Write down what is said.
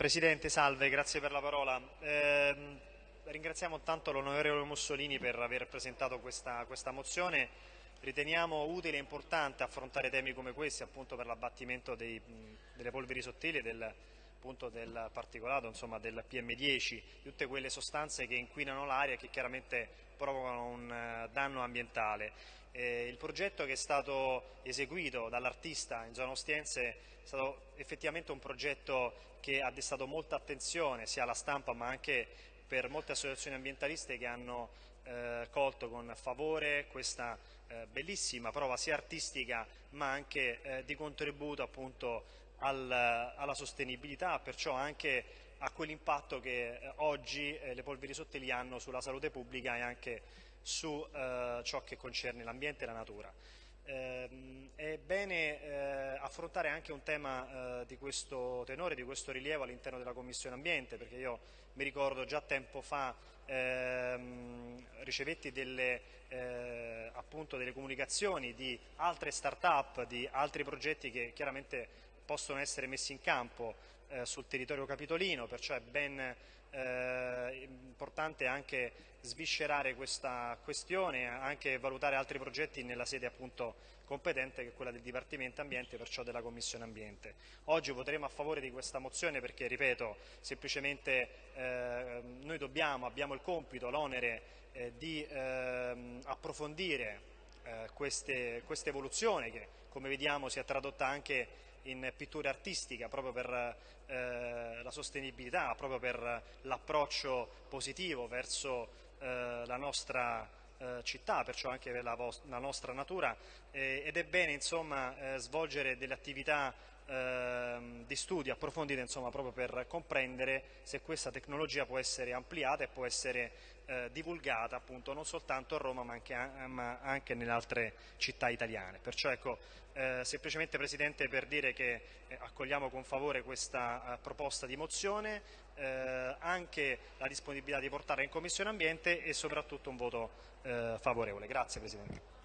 Presidente, salve, grazie per la parola. Eh, ringraziamo tanto l'onorevole Mussolini per aver presentato questa, questa, mozione. Riteniamo utile e importante affrontare temi come questi appunto per l'abbattimento delle polveri sottili e del, appunto, del particolato, insomma del PM10, tutte quelle sostanze che inquinano l'aria e che chiaramente provocano un eh, danno ambientale. Eh, il progetto che è stato eseguito dall'artista in zona Ostiense è stato effettivamente un progetto che ha destato molta attenzione sia alla stampa ma anche per molte associazioni ambientaliste che hanno eh, colto con favore questa eh, bellissima prova sia artistica ma anche eh, di contributo appunto al, alla sostenibilità, perciò anche a quell'impatto che eh, oggi eh, le polveri sottili hanno sulla salute pubblica e anche su eh, ciò che concerne l'ambiente e la natura. Eh, è bene eh, affrontare anche un tema eh, di questo tenore, di questo rilievo all'interno della Commissione Ambiente, perché io mi ricordo già tempo fa ehm, ricevetti delle, appunto delle comunicazioni di altre start-up, di altri progetti che chiaramente possono essere messi in campo eh, sul territorio capitolino, perciò è ben eh, importante anche sviscerare questa questione, anche valutare altri progetti nella sede appunto competente che è quella del Dipartimento Ambiente, perciò della Commissione Ambiente. Oggi voteremo a favore di questa mozione perché, ripeto, semplicemente eh, noi dobbiamo, abbiamo il compito, l'onere eh, di ehm, approfondire eh, queste, questa evoluzione che come vediamo si è tradotta anche in pittura artistica proprio per eh, la sostenibilità, proprio per l'approccio positivo verso eh, la nostra eh, città, perciò anche per la, la nostra natura. Ed è bene insomma, eh, svolgere delle attività ehm, di studio approfondite insomma, proprio per comprendere se questa tecnologia può essere ampliata e può essere eh, divulgata appunto non soltanto a Roma ma anche, ma anche nelle altre città italiane. Perciò ecco, eh, semplicemente Presidente per dire che eh, accogliamo con favore questa eh, proposta di mozione, eh, anche la disponibilità di portarla in Commissione Ambiente e soprattutto un voto eh, favorevole. Grazie Presidente.